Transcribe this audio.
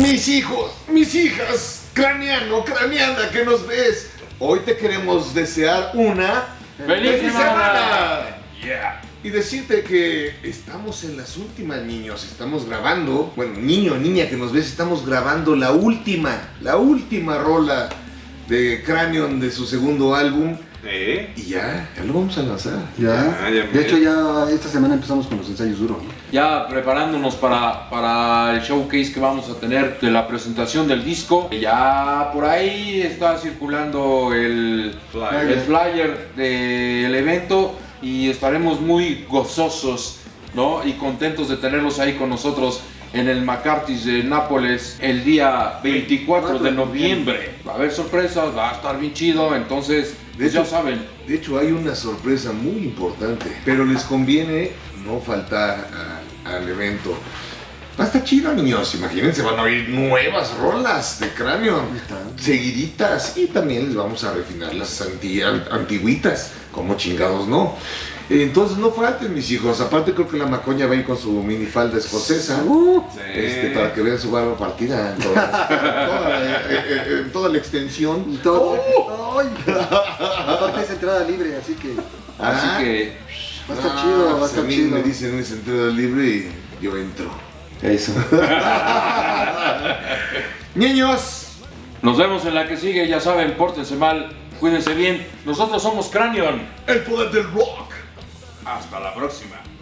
Mis hijos, mis hijas, craneano, craneana que nos ves, hoy te queremos desear una ¡Feliz semana! Yeah. Y decirte que estamos en las últimas, niños. Estamos grabando, bueno, niño, niña que nos ves, estamos grabando la última, la última rola de Cranion de su segundo álbum. ¿Eh? Y ya, ya lo vamos a lanzar. Ya. Ah, ya de hecho, ya esta semana empezamos con los ensayos duros. ¿no? Ya preparándonos para, para el showcase que vamos a tener de la presentación del disco. Ya por ahí está circulando el Flyer. el flyer del evento y estaremos muy gozosos ¿no? y contentos de tenerlos ahí con nosotros en el McCarthy's de Nápoles el día 24 de noviembre. Va a haber sorpresas, va a estar bien chido, entonces pues ya hecho- saben. De hecho, hay una sorpresa muy importante, pero les conviene no faltar a- al evento. Va a estar chido, niños. Imagínense, van a oír nuevas rolas de cráneo. Seguiditas. Y también les vamos a refinar las anti- an- antiguitas. Como chingados, ¿no? Entonces no falten, mis hijos. Aparte, creo que la macoña va a ir con su minifalda escocesa. Uh, Sí. Este, para que vean su barba partida en toda, toda la- eh, eh, en toda la extensión. y todo. ¡Ay! Aparte es entrada libre, así que Así Ah. que va a estar Ah, chido, va a pues estar a mí chido. me dicen es entrada libre y yo entro. Eso. Niños, nos vemos en la que sigue, ya saben, pórtense mal, cuídense bien. Nosotros somos Cranion. el poder del rock. Hasta la próxima.